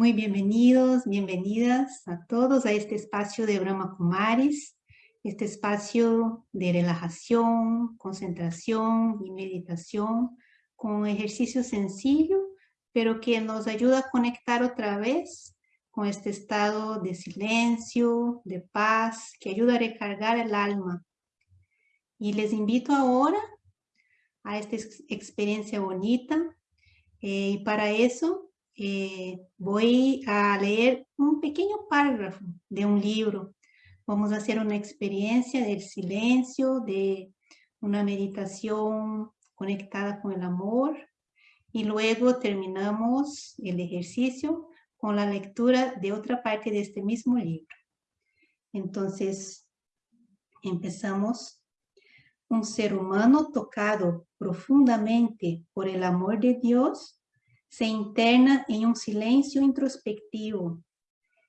Muy bienvenidos, bienvenidas a todos a este espacio de Brahma Kumaris, este espacio de relajación, concentración y meditación con ejercicio sencillo, pero que nos ayuda a conectar otra vez con este estado de silencio, de paz, que ayuda a recargar el alma. Y les invito ahora a esta experiencia bonita. Eh, y para eso eh, voy a leer un pequeño párrafo de un libro. Vamos a hacer una experiencia del silencio, de una meditación conectada con el amor y luego terminamos el ejercicio con la lectura de otra parte de este mismo libro. Entonces, empezamos. Un ser humano tocado profundamente por el amor de Dios se interna en un silencio introspectivo.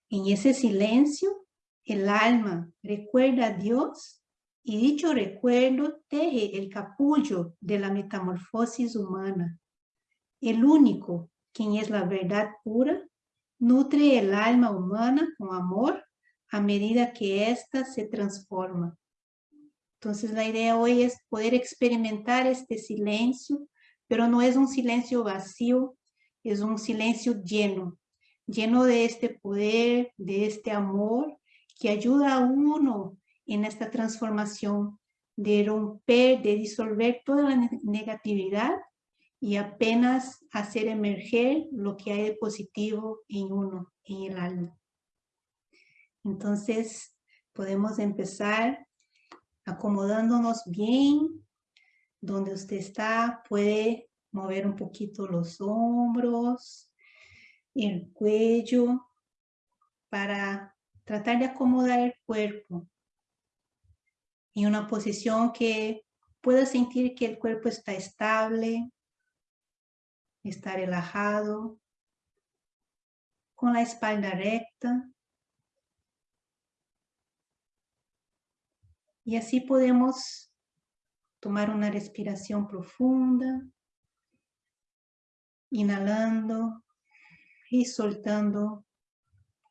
En ese silencio, el alma recuerda a Dios y dicho recuerdo teje el capullo de la metamorfosis humana. El único, quien es la verdad pura, nutre el alma humana con amor a medida que ésta se transforma. Entonces la idea hoy es poder experimentar este silencio, pero no es un silencio vacío, es un silencio lleno, lleno de este poder, de este amor que ayuda a uno en esta transformación de romper, de disolver toda la negatividad y apenas hacer emerger lo que hay de positivo en uno, en el alma. Entonces, podemos empezar acomodándonos bien donde usted está, puede mover un poquito los hombros, el cuello, para tratar de acomodar el cuerpo en una posición que pueda sentir que el cuerpo está estable, está relajado, con la espalda recta. Y así podemos tomar una respiración profunda inhalando y soltando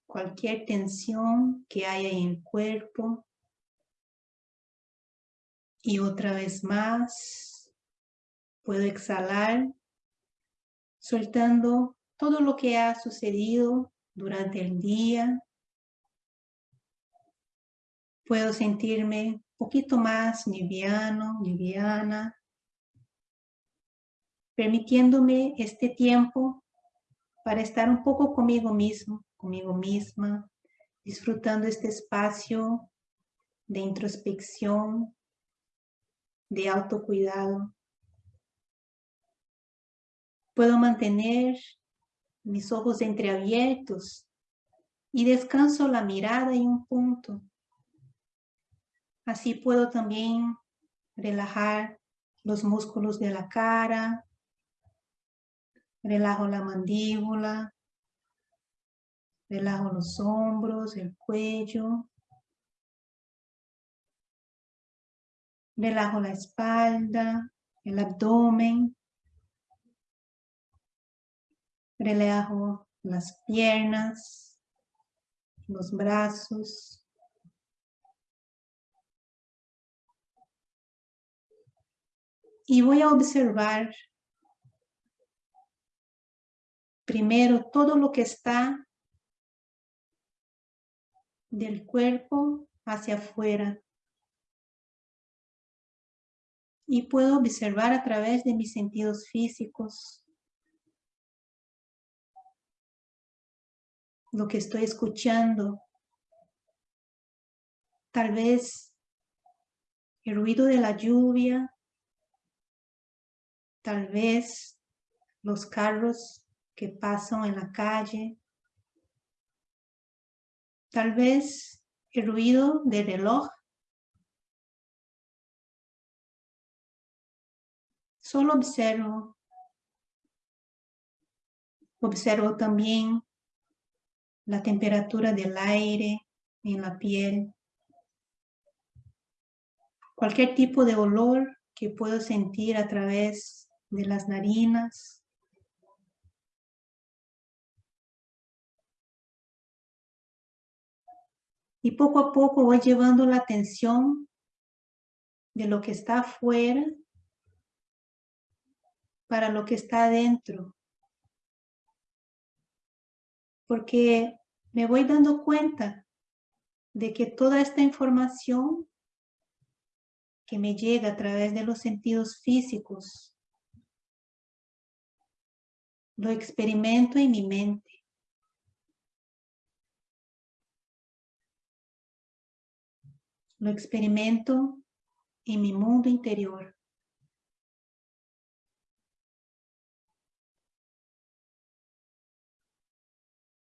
cualquier tensión que haya en el cuerpo. Y otra vez más, puedo exhalar, soltando todo lo que ha sucedido durante el día. Puedo sentirme un poquito más liviano, liviana, permitiéndome este tiempo para estar un poco conmigo mismo, conmigo misma, disfrutando este espacio de introspección, de autocuidado. Puedo mantener mis ojos entreabiertos y descanso la mirada en un punto. Así puedo también relajar los músculos de la cara, Relajo la mandíbula, relajo los hombros, el cuello. Relajo la espalda, el abdomen. Relajo las piernas, los brazos. Y voy a observar primero todo lo que está del cuerpo hacia afuera. Y puedo observar a través de mis sentidos físicos lo que estoy escuchando. Tal vez el ruido de la lluvia, tal vez los carros que pasan en la calle. Tal vez el ruido del reloj. Solo observo. Observo también la temperatura del aire en la piel. Cualquier tipo de olor que puedo sentir a través de las narinas Y poco a poco voy llevando la atención de lo que está afuera para lo que está adentro. Porque me voy dando cuenta de que toda esta información que me llega a través de los sentidos físicos, lo experimento en mi mente. Lo experimento en mi mundo interior.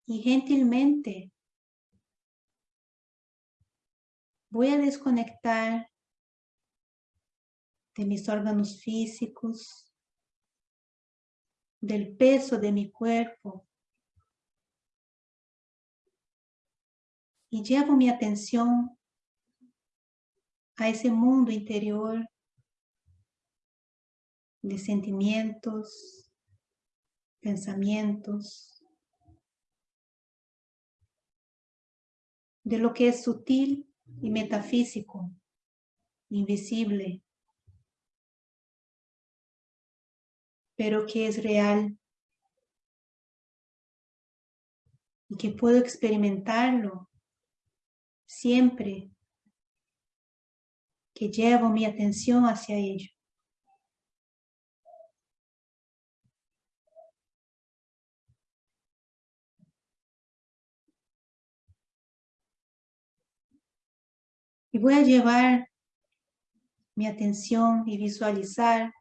Y gentilmente voy a desconectar de mis órganos físicos, del peso de mi cuerpo. Y llevo mi atención a ese mundo interior de sentimientos, pensamientos, de lo que es sutil y metafísico, invisible, pero que es real y que puedo experimentarlo siempre que llevo mi atención hacia ello. Y voy a llevar mi atención y visualizar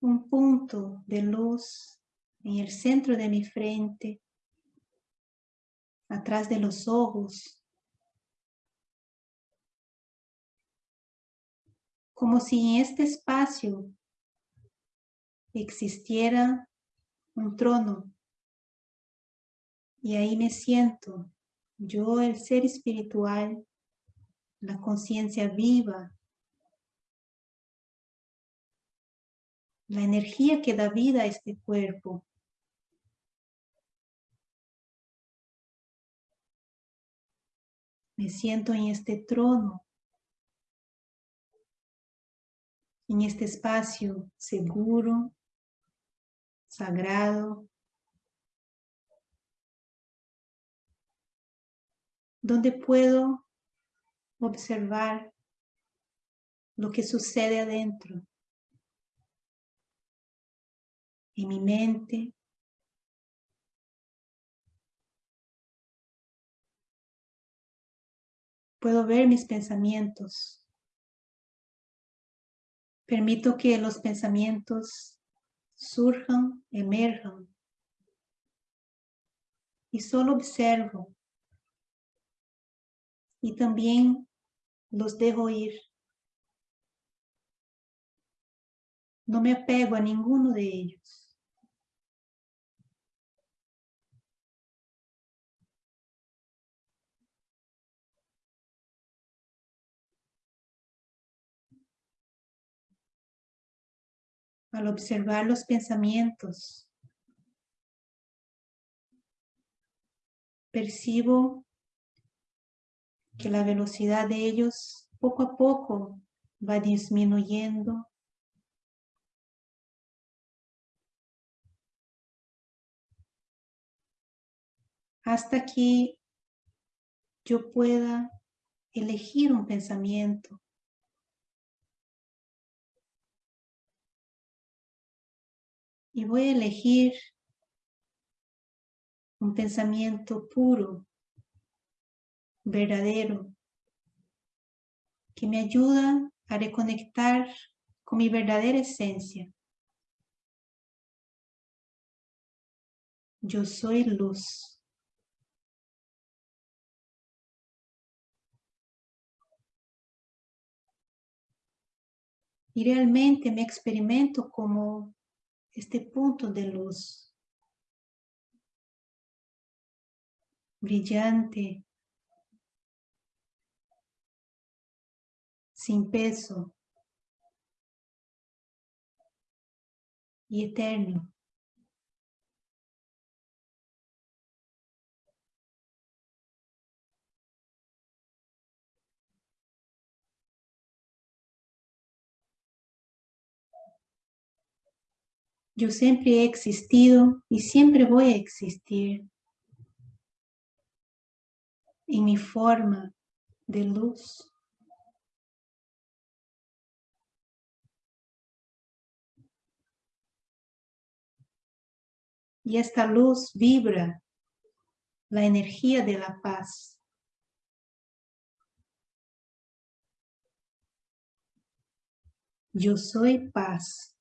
un punto de luz en el centro de mi frente, atrás de los ojos, como si en este espacio existiera un trono. Y ahí me siento, yo el ser espiritual, la conciencia viva. La energía que da vida a este cuerpo. Me siento en este trono, en este espacio seguro, sagrado, donde puedo observar lo que sucede adentro. en mi mente. Puedo ver mis pensamientos. Permito que los pensamientos surjan, emerjan. Y solo observo. Y también los dejo ir. No me apego a ninguno de ellos. Al observar los pensamientos, percibo que la velocidad de ellos poco a poco va disminuyendo. Hasta que yo pueda elegir un pensamiento y voy a elegir un pensamiento puro, verdadero, que me ayuda a reconectar con mi verdadera esencia. Yo soy luz. Y realmente me experimento como este punto de luz brillante, sin peso y eterno. Yo siempre he existido y siempre voy a existir en mi forma de luz. Y esta luz vibra la energía de la paz. Yo soy paz.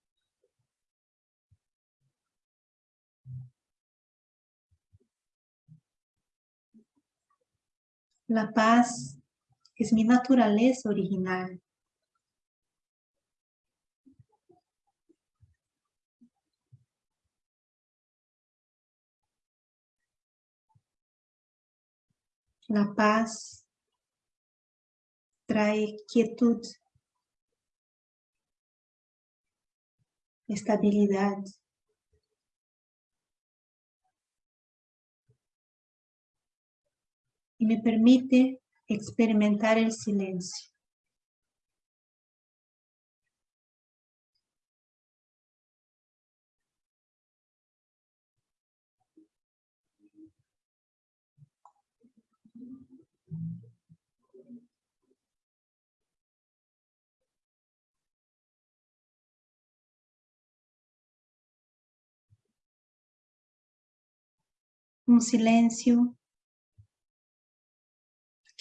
La paz es mi naturaleza original. La paz trae quietud, estabilidad. Y me permite experimentar el silencio. un silencio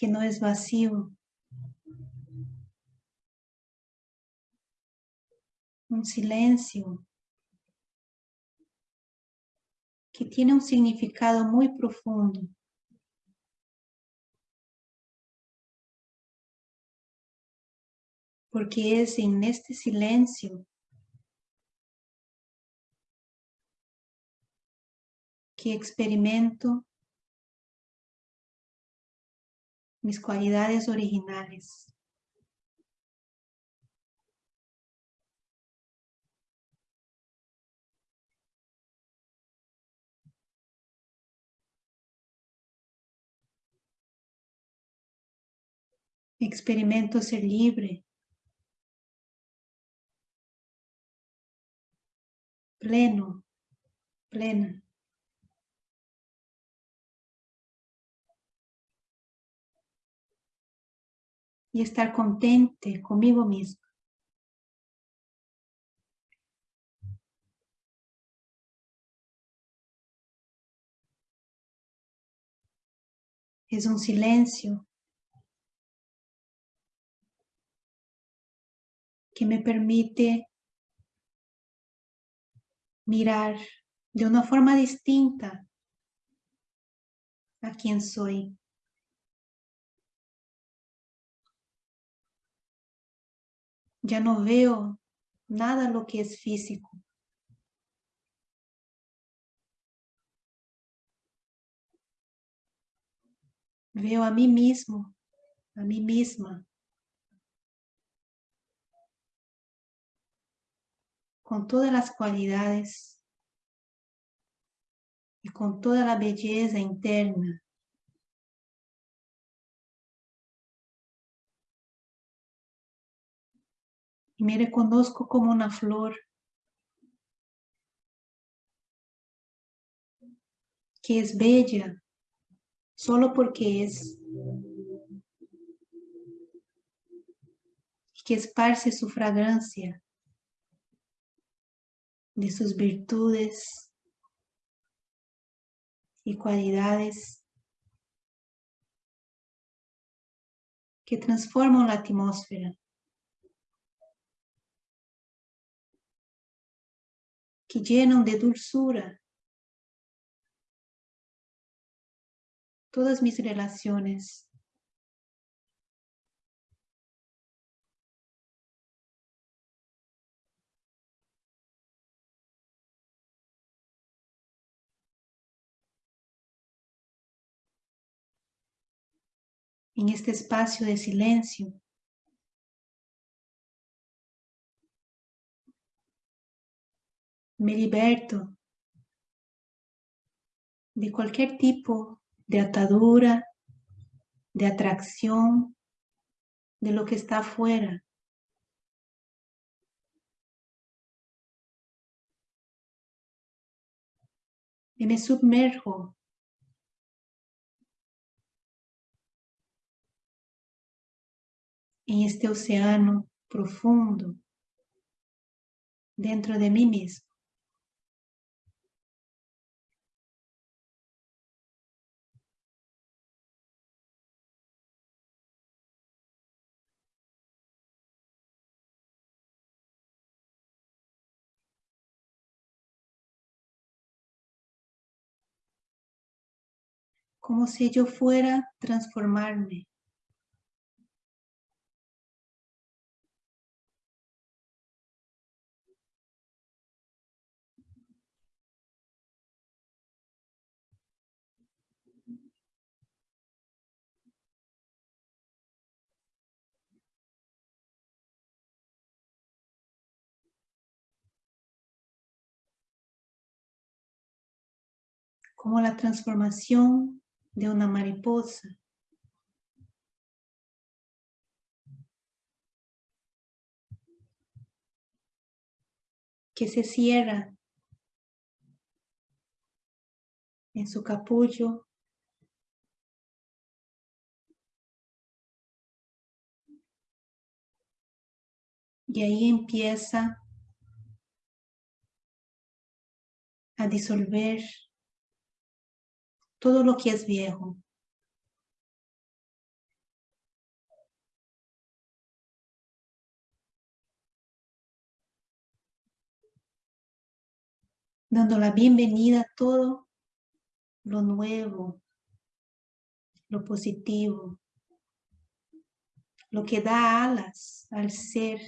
que no es vacío. Un silencio que tiene un significado muy profundo. Porque es en este silencio que experimento mis cualidades originales. Experimento ser libre, pleno, plena. Y estar contente conmigo mismo. Es un silencio que me permite mirar de una forma distinta a quien soy. Ya no veo nada lo que es físico. Veo a mí mismo, a mí misma. Con todas las cualidades y con toda la belleza interna y me reconozco como una flor que es bella solo porque es que esparce su fragancia de sus virtudes y cualidades que transforman la atmósfera. Que llenan de dulzura todas mis relaciones. En este espacio de silencio, me liberto de cualquier tipo de atadura, de atracción, de lo que está afuera. y me sumerjo en este océano profundo dentro de mí mismo. Como si yo fuera transformarme. como la transformación de una mariposa. que se cierra en su capullo y ahí empieza a disolver todo lo que es viejo. Dando la bienvenida a todo lo nuevo, lo positivo, lo que da alas al ser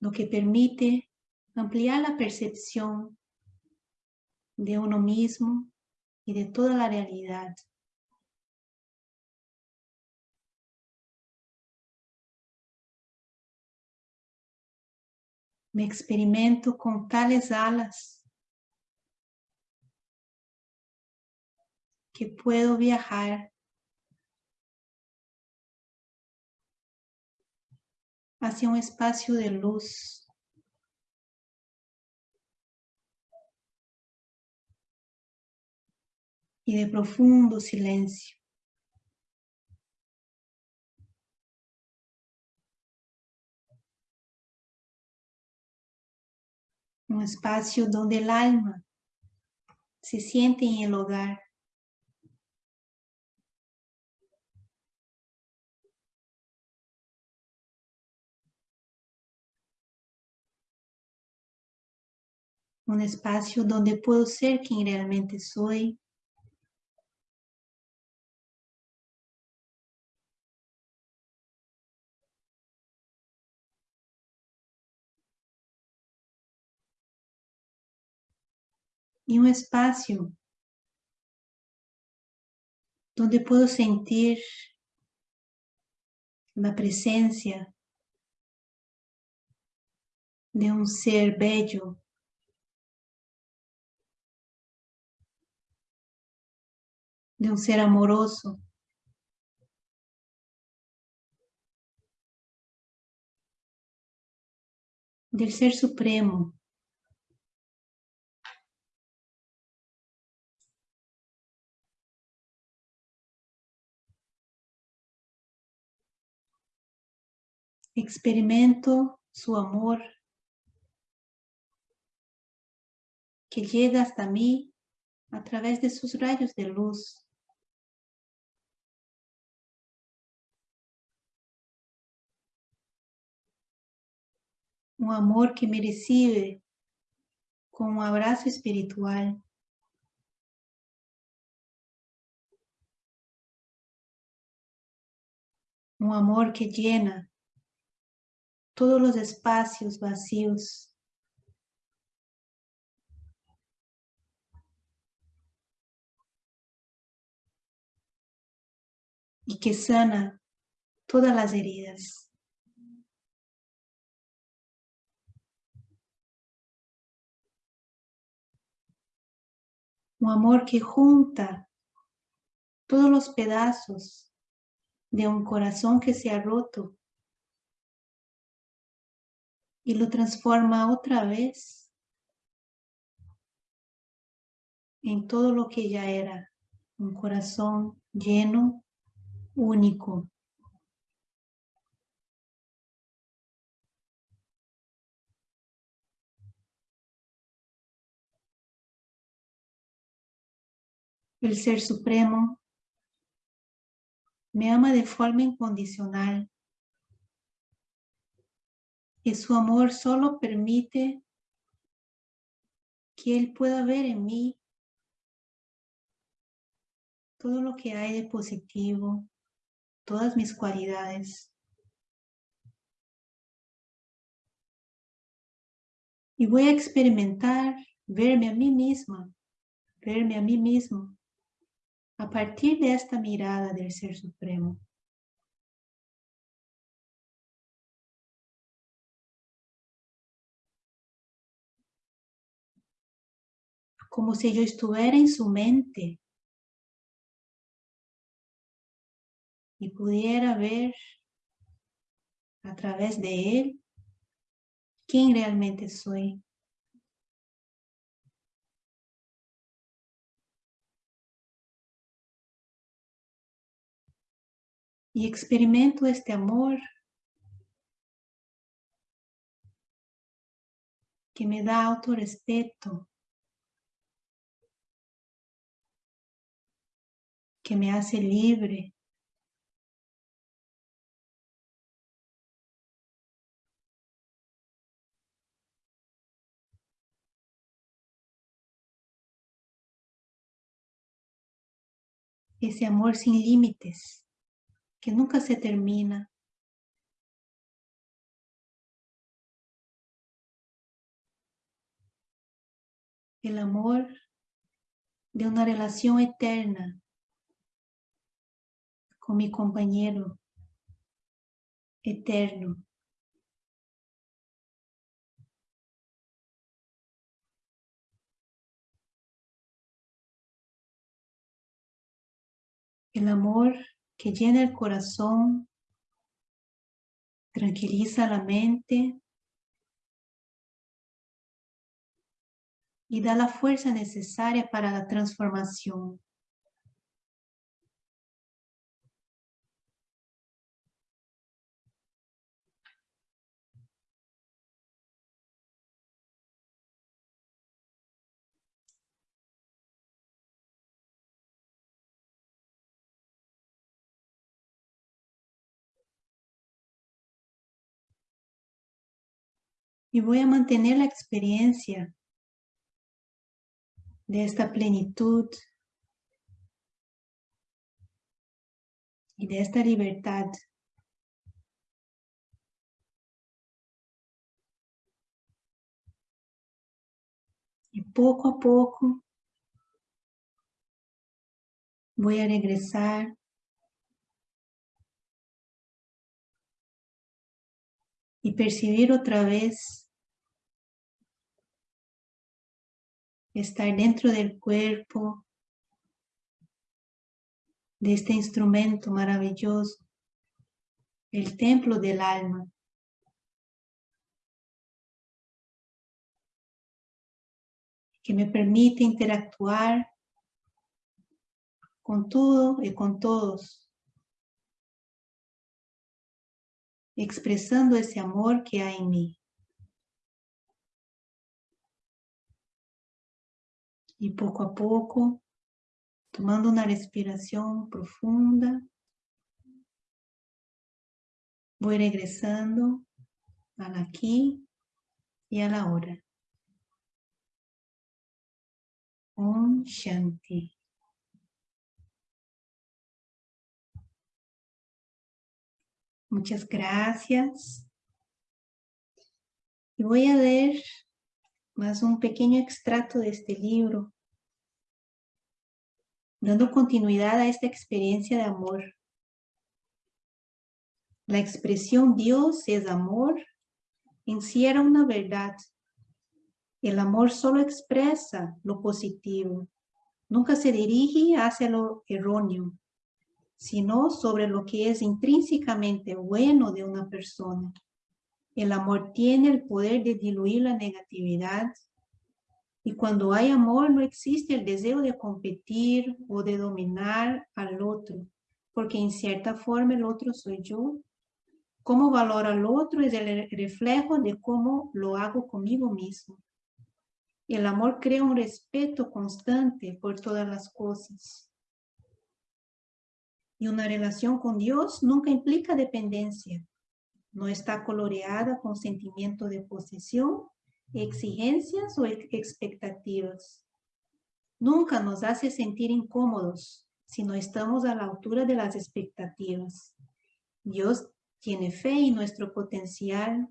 lo que permite ampliar la percepción de uno mismo y de toda la realidad. Me experimento con tales alas que puedo viajar hacia un espacio de luz. Y de profundo silencio. Un espacio donde el alma se siente en el hogar. Un espacio donde puedo ser quien realmente soy. Y un espacio donde puedo sentir la presencia de un ser bello de un ser amoroso. Del Ser Supremo. Experimento su amor que llega hasta mí a través de sus rayos de luz. Un amor que me recibe con un abrazo espiritual. Un amor que llena todos los espacios vacíos. Y que sana todas las heridas. Un amor que junta todos los pedazos de un corazón que se ha roto y lo transforma otra vez en todo lo que ya era, un corazón lleno, único. El Ser Supremo. Me ama de forma incondicional. Y su amor solo permite que Él pueda ver en mí todo lo que hay de positivo, todas mis cualidades. Y voy a experimentar verme a mí misma, verme a mí mismo, a partir de esta mirada del Ser Supremo. Como si yo estuviera en su mente y pudiera ver a través de él quién realmente soy. Y experimento este amor que me da autorrespeto, que me hace libre, ese amor sin límites, que nunca se termina. El amor de una relación eterna con mi compañero eterno. El amor que llena el corazón, tranquiliza la mente y da la fuerza necesaria para la transformación. Y voy a mantener la experiencia de esta plenitud y de esta libertad. Y poco a poco voy a regresar y percibir otra vez estar dentro del cuerpo de este instrumento maravilloso, el templo del alma. que me permite interactuar con todo y con todos. Expresando ese amor que hay en mí. Y poco a poco, tomando una respiración profunda, voy regresando al aquí y a la hora. Om Shanti. Muchas gracias. Y voy a leer más un pequeño extracto de este libro, dando continuidad a esta experiencia de amor. La expresión Dios es amor encierra una verdad. El amor solo expresa lo positivo, nunca se dirige hacia lo erróneo. Sino sobre lo que es intrínsecamente bueno de una persona. El amor tiene el poder de diluir la negatividad y cuando hay amor no existe el deseo de competir o de dominar al otro, porque en cierta forma el otro soy yo. Cómo valora al otro es el reflejo de cómo lo hago conmigo mismo. El amor crea un respeto constante por todas las cosas. Y una relación con Dios nunca implica dependencia. No está coloreada con sentimiento de posesión exigencias o expectativas. Nunca nos hace sentir incómodos si no estamos a la altura de las expectativas. Dios tiene fe en nuestro potencial.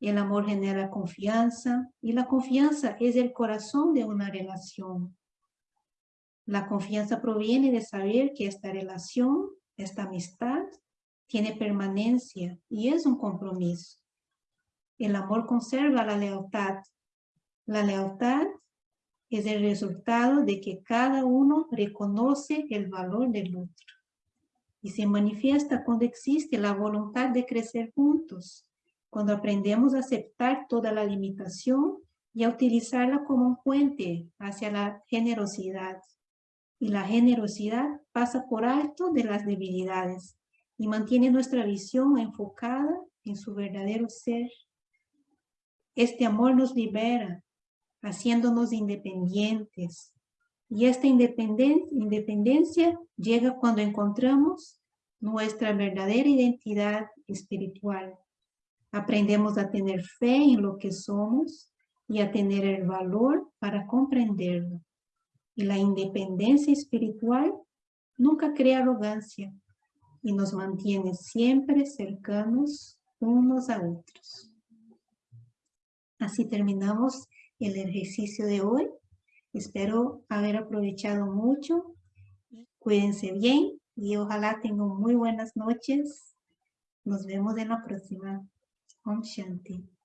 El amor genera confianza y la confianza es el corazón de una relación. La confianza proviene de saber que esta relación, esta amistad, tiene permanencia y es un compromiso. El amor conserva la lealtad. La lealtad es el resultado de que cada uno reconoce el valor del otro y se manifiesta cuando existe la voluntad de crecer juntos, cuando aprendemos a aceptar toda la limitación y a utilizarla como un puente hacia la generosidad. Y la generosidad pasa por alto de las debilidades y mantiene nuestra visión enfocada en su verdadero ser este amor nos libera, haciéndonos independientes. Y esta independencia llega cuando encontramos nuestra verdadera identidad espiritual. Aprendemos a tener fe en lo que somos y a tener el valor para comprenderlo. Y la independencia espiritual nunca crea arrogancia y nos mantiene siempre cercanos unos a otros. Así terminamos el ejercicio de hoy. Espero haber aprovechado mucho. Cuídense bien y ojalá tengan muy buenas noches. Nos vemos en la próxima. Om Shanti.